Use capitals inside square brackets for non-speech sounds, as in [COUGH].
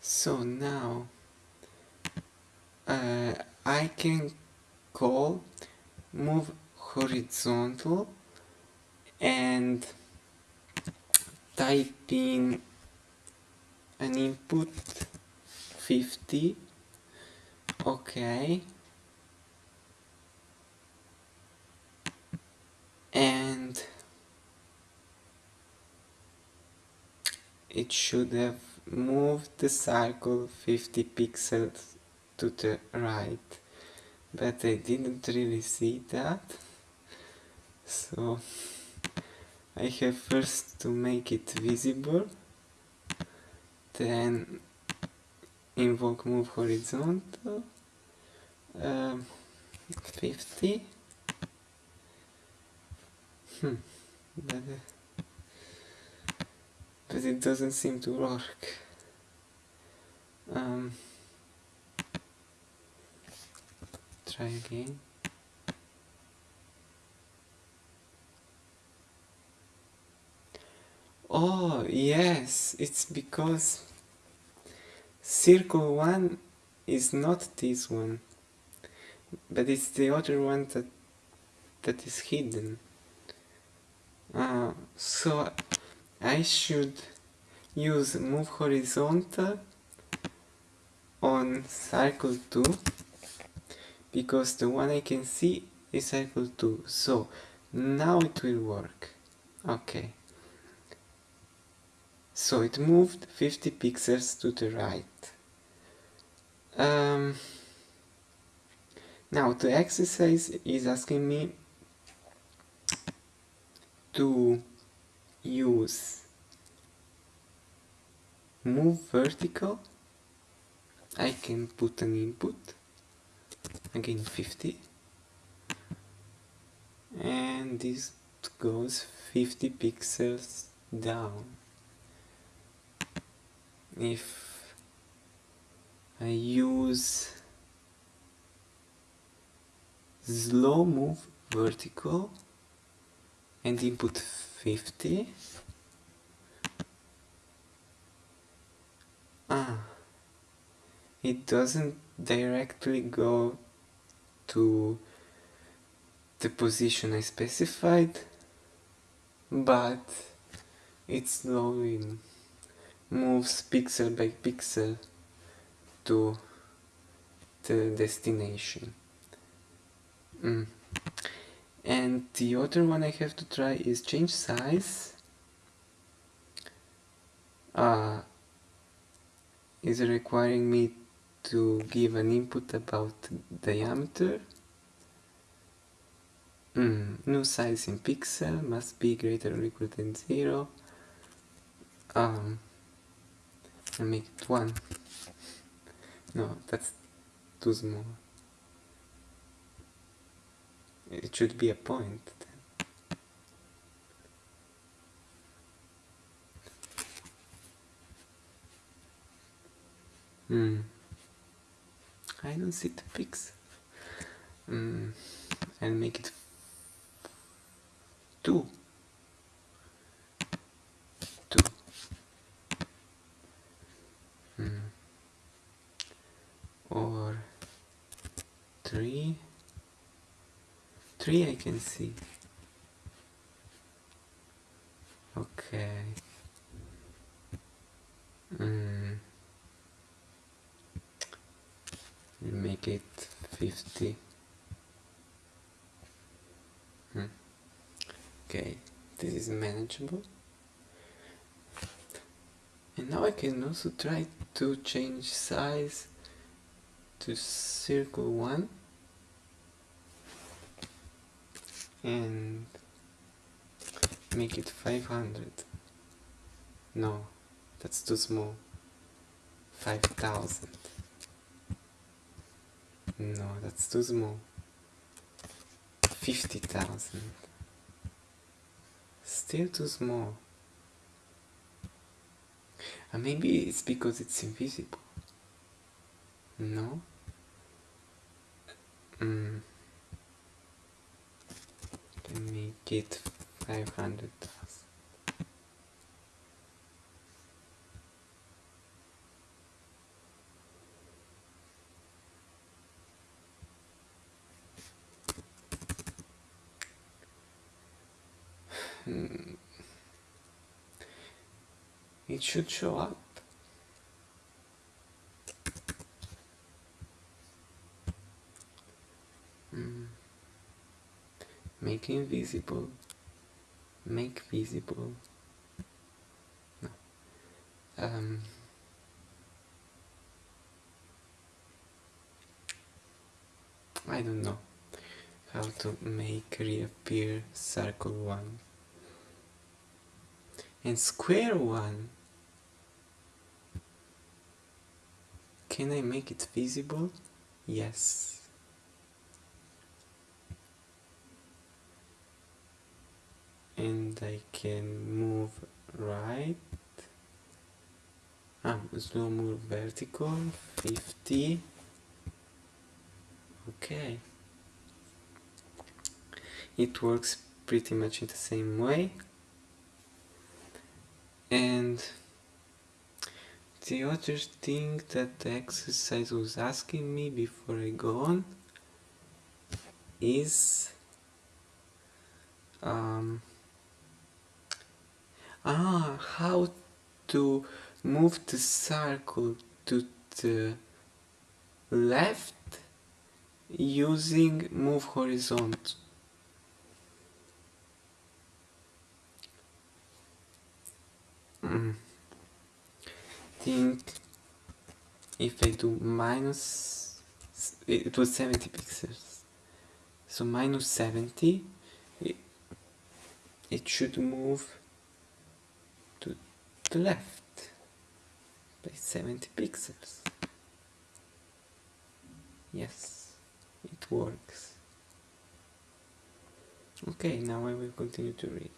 so now uh, I can call move horizontal and type in an input 50 okay. And it should have moved the circle 50 pixels to the right. But I didn't really see that. So I have first to make it visible then invoke move horizontal um, 50 hmm but, uh, but it doesn't seem to work um, try again Oh, yes, it's because circle 1 is not this one, but it's the other one that that is hidden. Uh, so I should use move horizontal on circle 2 because the one I can see is circle 2 so now it will work. Okay. So it moved 50 pixels to the right. Um, now the exercise is asking me to use. Move vertical. I can put an input. Again 50 and this goes 50 pixels down. If I use slow move vertical and input 50 ah it doesn't directly go to the position I specified but it's slowing moves pixel by pixel to the destination. Mm. And the other one I have to try is change size. Uh, is it requiring me to give an input about diameter. Mm. New size in pixel must be greater or equal than 0. Um, and make it one. No, that's too small. It should be a point. Hmm. I don't see the pics. Hmm. I'll make it two. two, or three three I can see. Okay. Mm. make it 50 hmm. okay this is manageable. And now I can also try to change size to circle 1 and make it 500 no that's too small. 5000 no that's too small. 50,000 still too small. And maybe it's because it's invisible. No? Mm get 500 [SIGHS] hmm. it should show up. Make invisible. Make visible. No. um, I don't know how to make reappear circle one. And square one can I make it visible? Yes and I can move right. Ah, slow move vertical 50 okay. It works pretty much in the same way. And the other thing that the exercise was asking me before I go on is um, ah, how to move the circle to the left using move horizontal mm. think if I do minus it was 70 pixels so minus 70 it, it should move the left by 70 pixels yes it works. Okay, now I will continue to read.